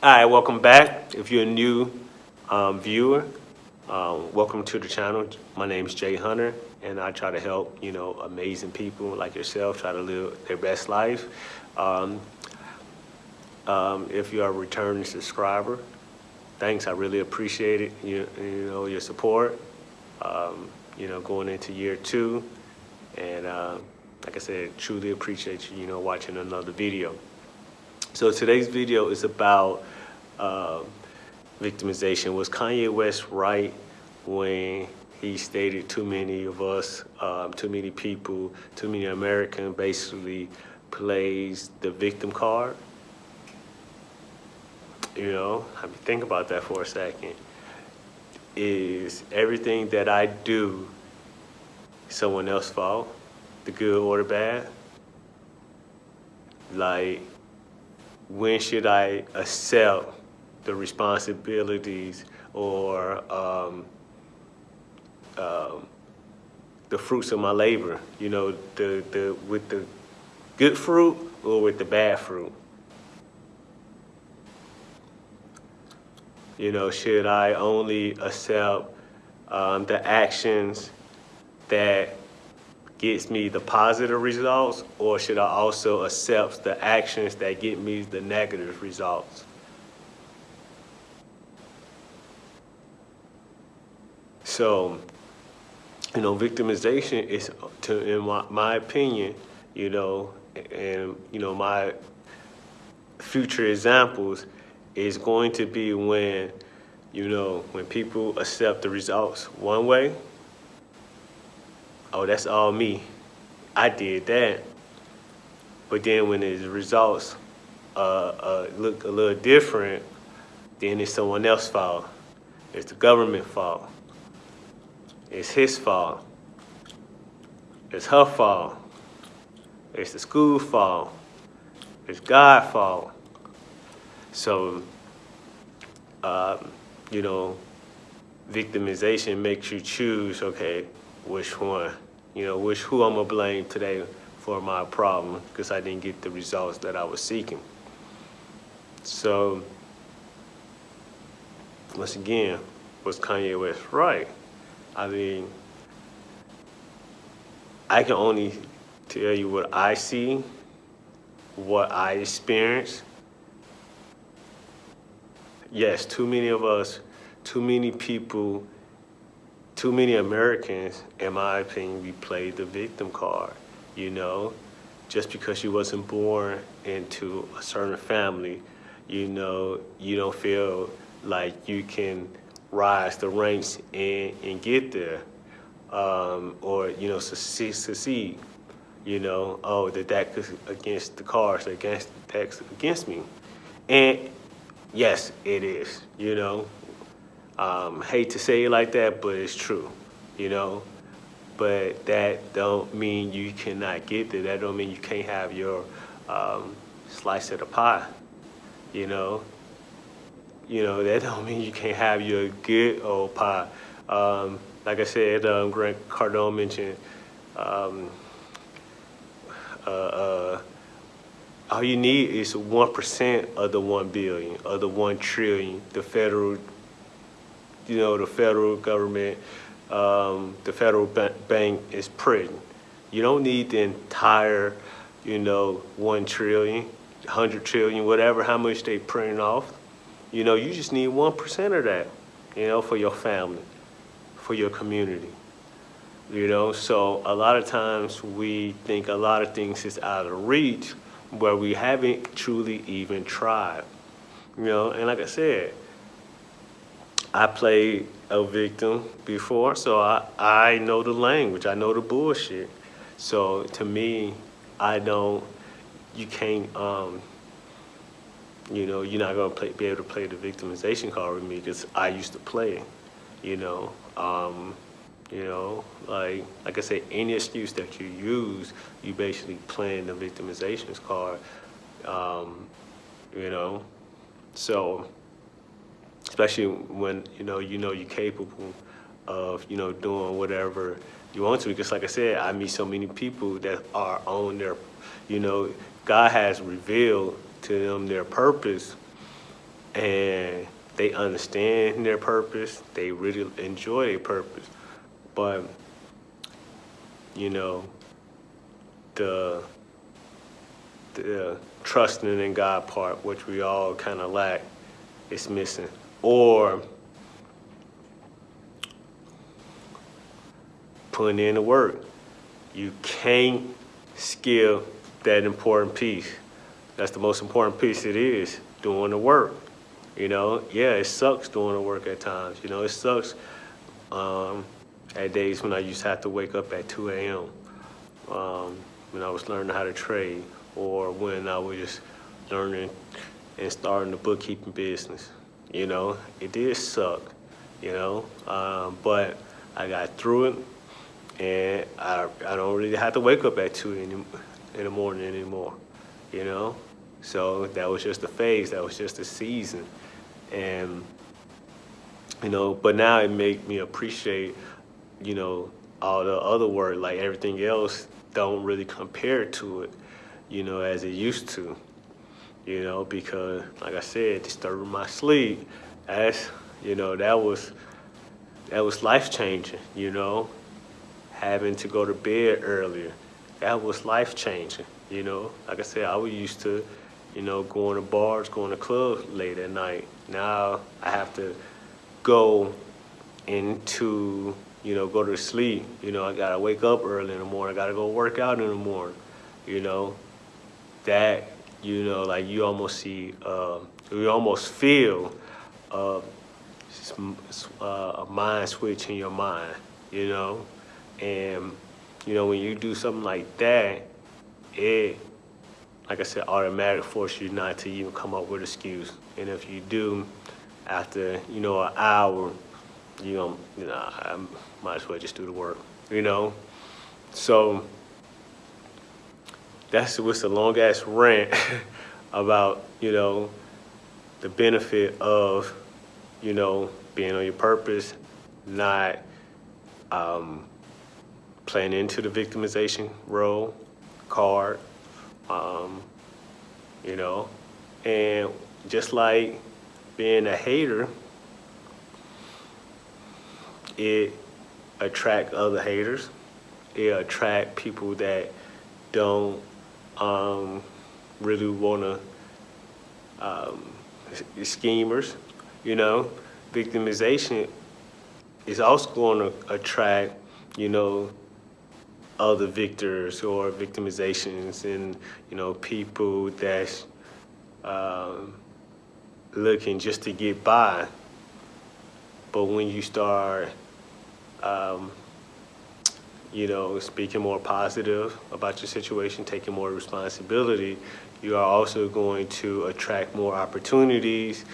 All right, welcome back. If you're a new um, viewer, um, welcome to the channel. My name is Jay Hunter, and I try to help, you know, amazing people like yourself try to live their best life. Um, um, if you're a returning subscriber, thanks, I really appreciate it, you, you know, your support, um, you know, going into year two. And uh, like I said, truly appreciate you, you know, watching another video. So today's video is about uh, victimization. Was Kanye West right when he stated too many of us, um, too many people, too many Americans basically plays the victim card? You know, I mean, think about that for a second. Is everything that I do someone else's fault, the good or the bad? Like, when should I accept the responsibilities or um, um, the fruits of my labor? You know, the, the, with the good fruit or with the bad fruit? You know, should I only accept um, the actions that gets me the positive results or should I also accept the actions that get me the negative results? So, you know, victimization is, to, in my, my opinion, you know, and, you know, my future examples is going to be when, you know, when people accept the results one way oh, that's all me. I did that. But then when the results uh, uh, look a little different, then it's someone else's fault. It's the government fault. It's his fault. It's her fault. It's the school fault. It's God's fault. So, um, you know, victimization makes you choose, okay, which one, you know, which who I'm gonna blame today for my problem because I didn't get the results that I was seeking. So, once again, was Kanye West right? I mean, I can only tell you what I see, what I experience. Yes, too many of us, too many people too many Americans, in my opinion, we played the victim card, you know? Just because you wasn't born into a certain family, you know, you don't feel like you can rise the ranks and, and get there. Um, or, you know, succeed, succeed, you know, oh, that that against the cards, against that's against me. And yes, it is, you know, um, hate to say it like that, but it's true, you know. But that don't mean you cannot get there. That don't mean you can't have your um, slice of the pie, you know. You know, that don't mean you can't have your good old pie. Um, like I said, um, Grant Cardone mentioned, um, uh, uh, all you need is 1% of the 1 billion, of the 1 trillion, the federal you know, the federal government, um, the federal bank is printing. You don't need the entire, you know, one trillion, hundred 1 trillion, 100 trillion, whatever, how much they printing off. You know, you just need 1% of that, you know, for your family, for your community. You know, so a lot of times we think a lot of things is out of reach where we haven't truly even tried. You know, and like I said, I played a victim before, so I, I know the language, I know the bullshit. So to me, I don't, you can't, um, you know, you're not gonna play, be able to play the victimization card with me because I used to play, you know. Um, you know, like like I said, any excuse that you use, you basically playing the victimization card. Um, you know, so especially when you know you know you're capable of you know doing whatever you want to because like I said I meet so many people that are on their you know God has revealed to them their purpose and they understand their purpose. They really enjoy their purpose. But, you know, the, the trusting in God part, which we all kind of lack, is missing. Or putting in the work. You can't skip that important piece. That's the most important piece it is, doing the work. You know, yeah, it sucks doing the work at times. You know, it sucks um, at days when I used to have to wake up at 2 a.m. Um, when I was learning how to trade or when I was just learning and starting the bookkeeping business. You know, it did suck, you know, um, but I got through it and I, I don't really have to wake up at 2 in the, in the morning anymore, you know? So that was just a phase, that was just a season. And, you know, but now it made me appreciate, you know, all the other work, like everything else don't really compare to it, you know, as it used to, you know, because like I said, disturbing my sleep, that's, you know, that was, that was life changing, you know, having to go to bed earlier, that was life changing, you know. Like I said, I was used to, you know, going to bars, going to clubs late at night. Now I have to go into, you know, go to sleep. You know, I gotta wake up early in the morning. I gotta go work out in the morning, you know. That, you know, like you almost see, uh, you almost feel uh, uh, a mind switch in your mind, you know. And, you know, when you do something like that, it, like I said, automatic force you not to even come up with excuse. And if you do, after, you know, an hour, you know, you know, I might as well just do the work, you know? So that's what's a long ass rant about, you know, the benefit of, you know, being on your purpose, not um, playing into the victimization role card, um, you know, and just like being a hater, it attract other haters. It attract people that don't um, really want to, um, schemers, you know. Victimization is also going to attract, you know, other victors or victimizations and, you know, people that's um, looking just to get by. But when you start, um, you know, speaking more positive about your situation, taking more responsibility, you are also going to attract more opportunities.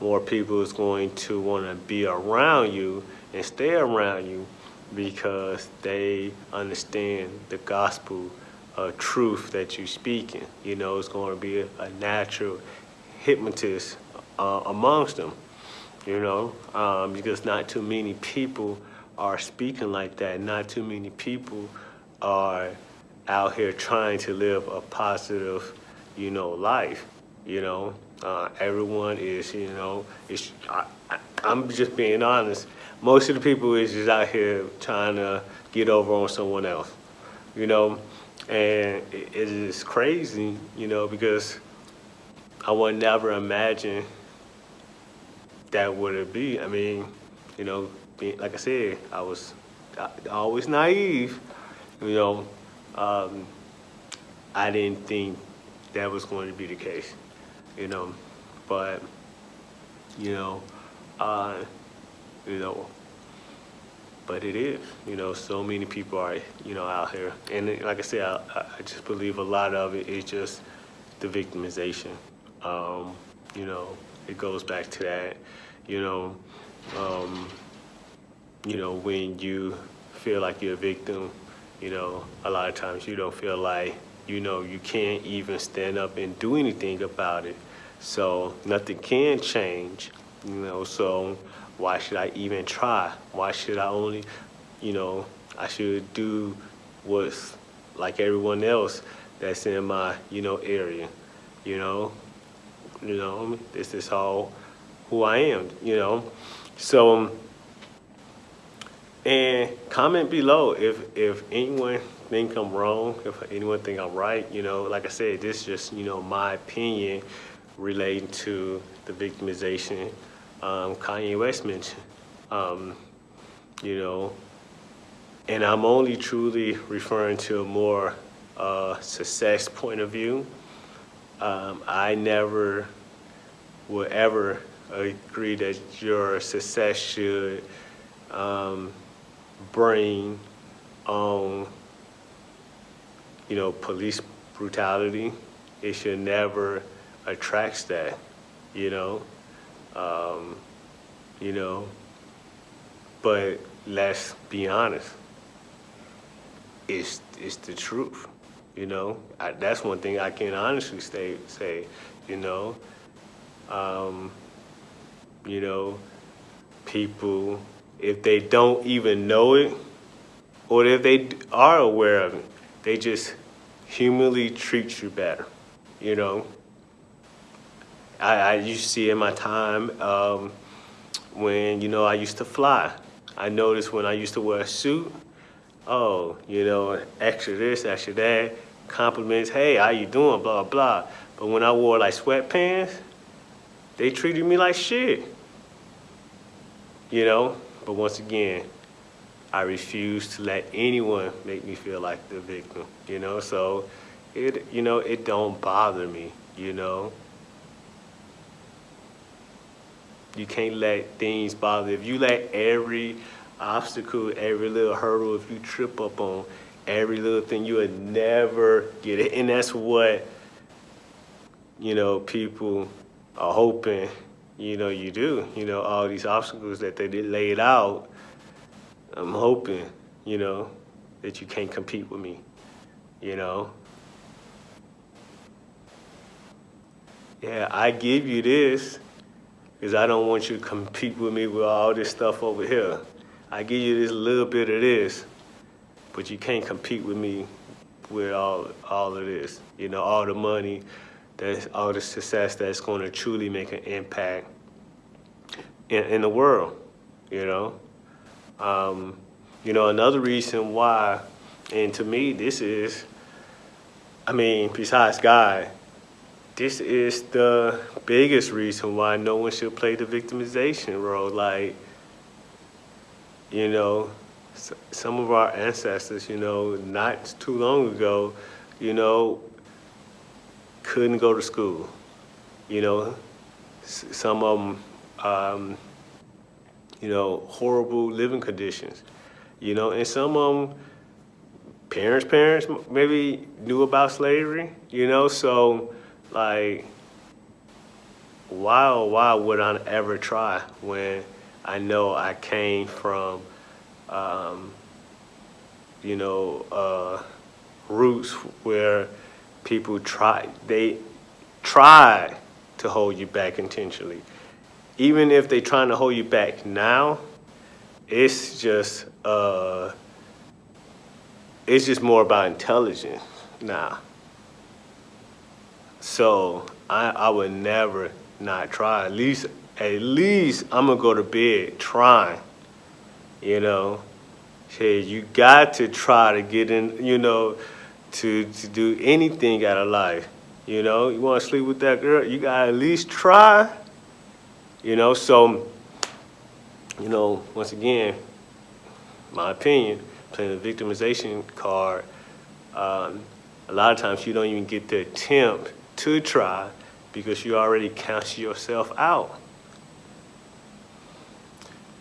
More people is going to want to be around you and stay around you because they understand the gospel uh, truth that you're speaking. You know, it's going to be a, a natural hypnotist uh, amongst them, you know, um, because not too many people are speaking like that. Not too many people are out here trying to live a positive, you know, life, you know. Uh, everyone is, you know, I, I, I'm just being honest, most of the people is just out here trying to get over on someone else, you know, and it, is crazy, you know, because I would never imagine that would it be. I mean, you know, like I said, I was always naive, you know. Um, I didn't think that was going to be the case, you know, but, you know, uh, you know, but it is, you know, so many people are, you know, out here. And like I said, I, I just believe a lot of it is just the victimization. Um, you know, it goes back to that, you know, um, you know, when you feel like you're a victim, you know, a lot of times you don't feel like, you know, you can't even stand up and do anything about it. So nothing can change, you know, so why should I even try? Why should I only, you know, I should do what's like everyone else that's in my, you know, area, you know? You know, this is all who I am, you know? So, um, and comment below if, if anyone think I'm wrong, if anyone think I'm right, you know, like I said, this is just, you know, my opinion relating to the victimization um, Kanye West mentioned. Um, you know, and I'm only truly referring to a more uh, success point of view. Um, I never will ever agree that your success should um, bring on, you know, police brutality. It should never attract that, you know. Um, you know, but let's be honest. It's it's the truth, you know. I, that's one thing I can honestly say. Say, you know, um, you know, people if they don't even know it, or if they are aware of it, they just humanly treat you better, you know. I, I used to see in my time um, when, you know, I used to fly. I noticed when I used to wear a suit, oh, you know, extra this, extra that, compliments, hey, how you doing, blah, blah. But when I wore like sweatpants, they treated me like shit. You know, but once again, I refuse to let anyone make me feel like the victim, you know? So it, you know, it don't bother me, you know? You can't let things bother. If you let every obstacle, every little hurdle, if you trip up on every little thing, you would never get it. And that's what, you know, people are hoping, you know, you do. You know, all these obstacles that they did laid out, I'm hoping, you know, that you can't compete with me, you know? Yeah, I give you this because I don't want you to compete with me with all this stuff over here. I give you this little bit of this, but you can't compete with me with all all of this. You know, all the money, that's all the success that's going to truly make an impact in, in the world. You know, um, you know another reason why, and to me this is, I mean, besides God, this is the biggest reason why no one should play the victimization role. Like, you know, some of our ancestors, you know, not too long ago, you know, couldn't go to school. You know, some of them, um, you know, horrible living conditions. You know, and some of them, parents' parents maybe knew about slavery, you know, so like, why or why would I ever try when I know I came from, um, you know, uh, roots where people try, they try to hold you back intentionally. Even if they're trying to hold you back now, it's just, uh, it's just more about intelligence now. So I, I would never not try. At least, at least I'm gonna go to bed trying, you know. Hey, you got to try to get in, you know, to, to do anything out of life. You know, you wanna sleep with that girl, you gotta at least try. You know, so, you know, once again, my opinion, playing the victimization card, um, a lot of times you don't even get the attempt to try because you already count yourself out.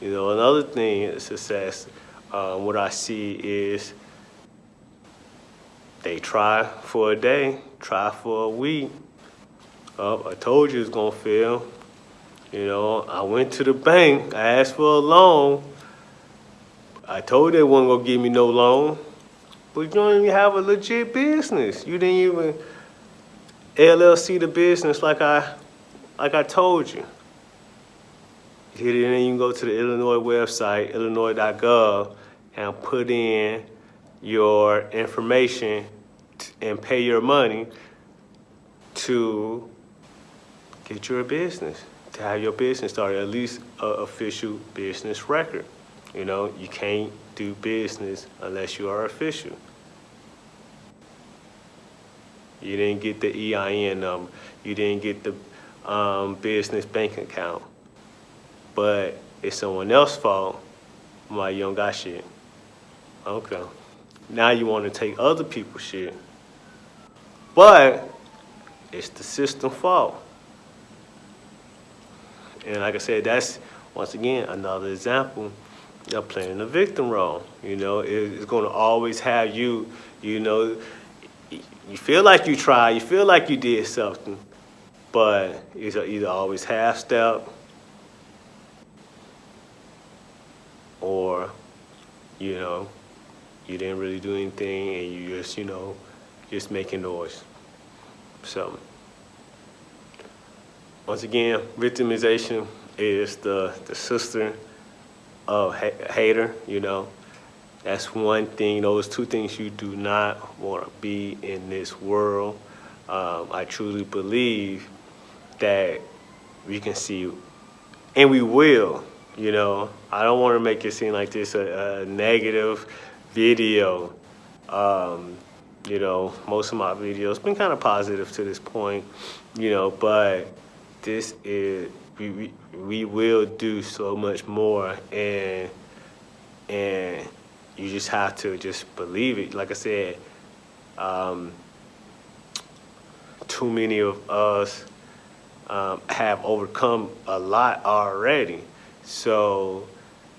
You know, another thing is success, um, what I see is they try for a day, try for a week. Oh, I told you it's gonna fail. You know, I went to the bank, I asked for a loan. I told they wasn't gonna give me no loan, but you don't even have a legit business. You didn't even LLC the business like I, like I told you. You didn't even go to the Illinois website, illinois.gov, and put in your information and pay your money to get your business, to have your business started, at least a official business record. You know, you can't do business unless you are official. You didn't get the EIN number. You didn't get the um, business bank account. But it's someone else's fault why you don't got shit. Okay. Now you want to take other people's shit. But it's the system fault. And like I said, that's once again another example of playing the victim role. You know, it's going to always have you. You know, you feel like you tried, you feel like you did something, but it's either always half step or you know you didn't really do anything and you just you know just making noise. So once again, victimization is the the sister of ha hater. You know, that's one thing. Those two things you do not want to be in this world. Um, I truly believe that we can see, and we will. You know, I don't want to make it seem like this a, a negative video. Um, you know, most of my videos been kind of positive to this point, you know, but this is, we, we, we will do so much more and, and you just have to just believe it. Like I said, um, too many of us um, have overcome a lot already. So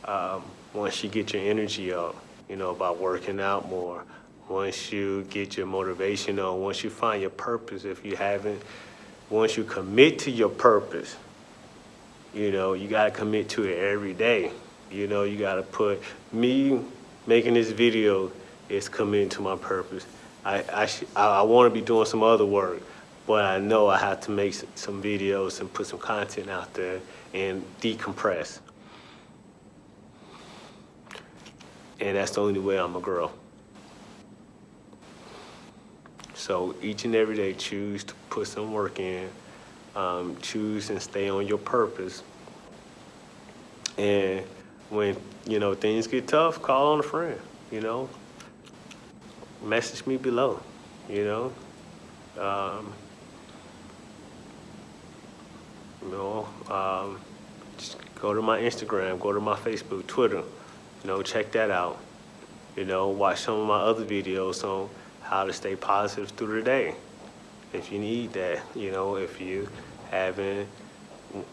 um, once you get your energy up, you know, by working out more, once you get your motivation on, once you find your purpose, if you haven't, once you commit to your purpose, you know, you got to commit to it every day. You know, you got to put, me making this video is committing to my purpose. I, I, I want to be doing some other work, but I know I have to make some videos and put some content out there and decompress. And that's the only way I'm a girl. So each and every day, choose to put some work in, um, choose and stay on your purpose. And when, you know, things get tough, call on a friend, you know. Message me below, you know. Um, you know, um, just go to my Instagram, go to my Facebook, Twitter, you know, check that out. You know, watch some of my other videos on how to stay positive through the day. If you need that, you know, if you haven't,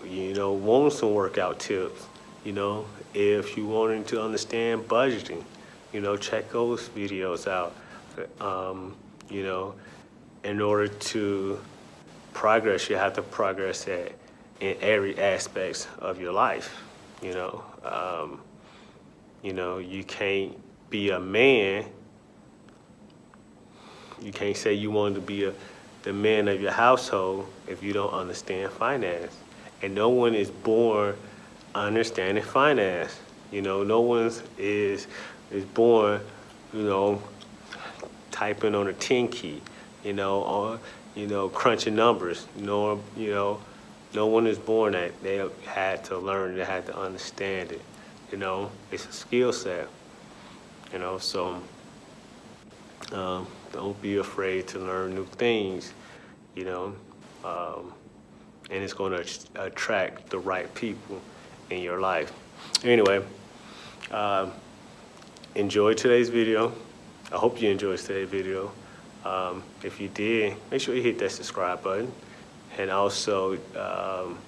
you know, want some workout tips, you know, if you wanting to understand budgeting, you know, check those videos out. Um, you know, in order to progress, you have to progress at in every aspects of your life. You know, um, you know, you can't be a man you can't say you want to be a, the man of your household if you don't understand finance. And no one is born understanding finance. You know, no one is is born, you know, typing on a 10 key, you know, or, you know, crunching numbers. Know, you know, no one is born that. They had to learn, they had to understand it. You know, it's a skill set. You know, so um, don't be afraid to learn new things, you know, um, and it's going to attract the right people in your life. Anyway, uh, enjoy today's video. I hope you enjoyed today's video. Um, if you did, make sure you hit that subscribe button and also, um,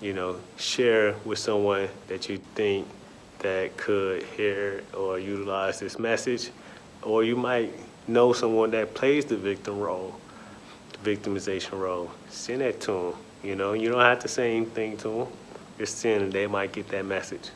you know, share with someone that you think that could hear or utilize this message or you might know someone that plays the victim role, the victimization role. Send that to them. You know, you don't have to say anything to them. And they might get that message.